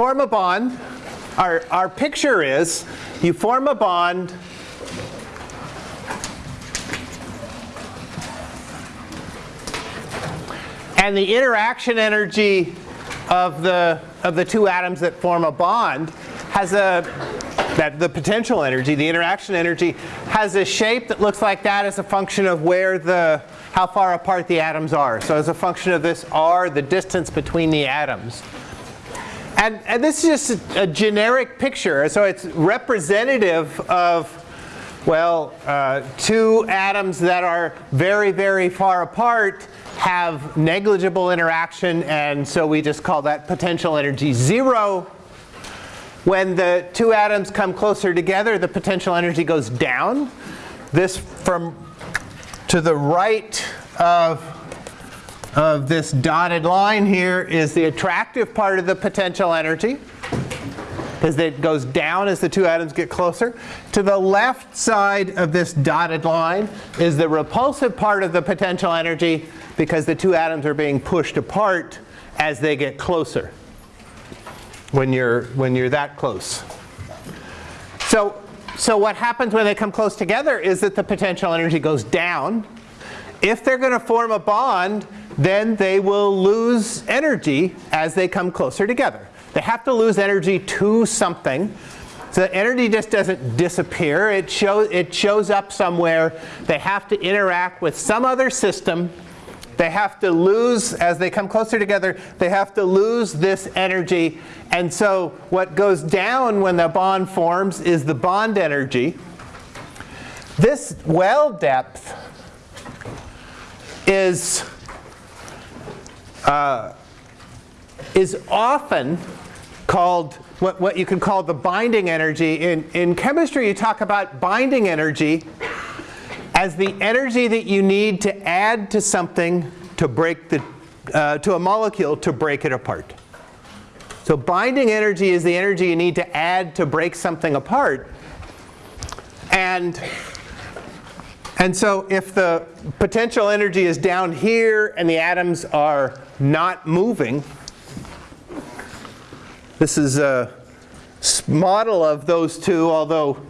form a bond. Our, our picture is you form a bond and the interaction energy of the, of the two atoms that form a bond has a, that the potential energy, the interaction energy, has a shape that looks like that as a function of where the, how far apart the atoms are. So as a function of this r, the distance between the atoms. And, and this is just a, a generic picture. So it's representative of, well, uh, two atoms that are very, very far apart have negligible interaction. And so we just call that potential energy 0. When the two atoms come closer together, the potential energy goes down. This from to the right of, of this dotted line here is the attractive part of the potential energy because it goes down as the two atoms get closer. To the left side of this dotted line is the repulsive part of the potential energy because the two atoms are being pushed apart as they get closer when you're, when you're that close. So, so what happens when they come close together is that the potential energy goes down. If they're going to form a bond, then they will lose energy as they come closer together. They have to lose energy to something. So the energy just doesn't disappear. It, show, it shows up somewhere. They have to interact with some other system. They have to lose, as they come closer together, they have to lose this energy. And so what goes down when the bond forms is the bond energy. This well depth is, uh, is often called what, what you can call the binding energy. In, in chemistry, you talk about binding energy as the energy that you need to add to something to break the, uh, to a molecule to break it apart. So binding energy is the energy you need to add to break something apart. And, and so if the potential energy is down here and the atoms are not moving, this is a model of those two, although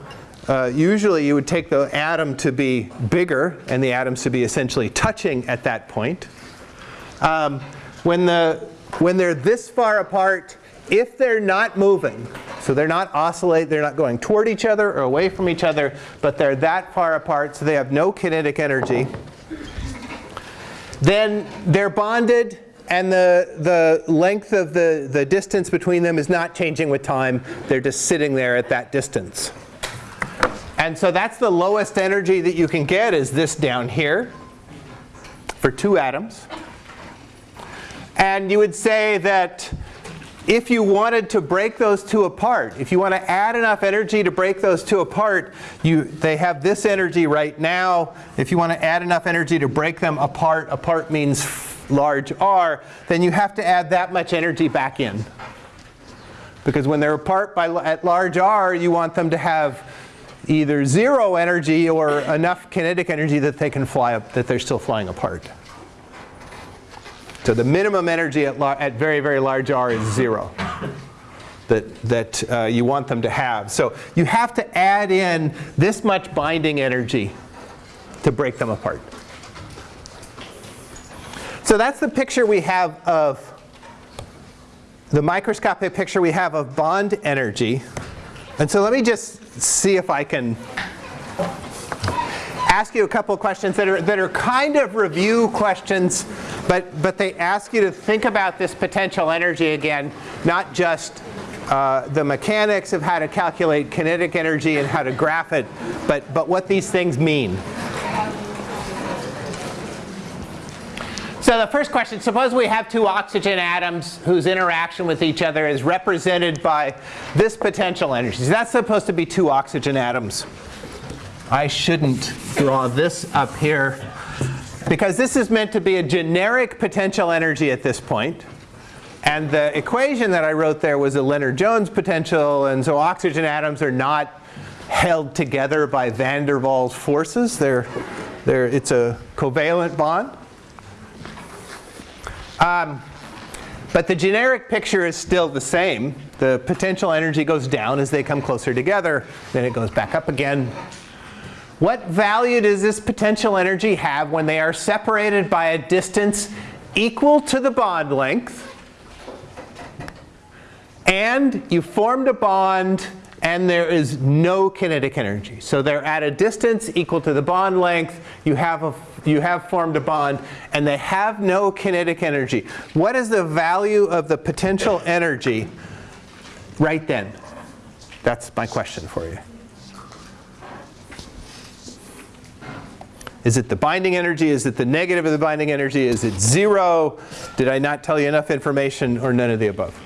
uh, usually you would take the atom to be bigger and the atoms to be essentially touching at that point. Um, when, the, when they're this far apart, if they're not moving, so they're not oscillate, they're not going toward each other or away from each other, but they're that far apart so they have no kinetic energy, then they're bonded and the, the length of the, the distance between them is not changing with time. They're just sitting there at that distance. And so that's the lowest energy that you can get is this down here for two atoms. And you would say that if you wanted to break those two apart, if you want to add enough energy to break those two apart, you, they have this energy right now. If you want to add enough energy to break them apart, apart means large r, then you have to add that much energy back in. Because when they're apart by, at large r, you want them to have either zero energy or enough kinetic energy that they can fly up, that they're still flying apart. So the minimum energy at, at very, very large r is zero that, that uh, you want them to have. So you have to add in this much binding energy to break them apart. So that's the picture we have of the microscopic picture we have of bond energy. And so let me just see if I can ask you a couple of questions that are, that are kind of review questions, but, but they ask you to think about this potential energy again, not just uh, the mechanics of how to calculate kinetic energy and how to graph it, but, but what these things mean. So the first question, suppose we have two oxygen atoms whose interaction with each other is represented by this potential energy. So that's supposed to be two oxygen atoms. I shouldn't draw this up here because this is meant to be a generic potential energy at this point. And the equation that I wrote there was a Lennard-Jones potential, and so oxygen atoms are not held together by van der Waals forces. They're, they're, it's a covalent bond. Um, but the generic picture is still the same. The potential energy goes down as they come closer together, then it goes back up again. What value does this potential energy have when they are separated by a distance equal to the bond length and you formed a bond and there is no kinetic energy. So they're at a distance equal to the bond length, you have, a, you have formed a bond, and they have no kinetic energy. What is the value of the potential energy right then? That's my question for you. Is it the binding energy? Is it the negative of the binding energy? Is it zero? Did I not tell you enough information or none of the above?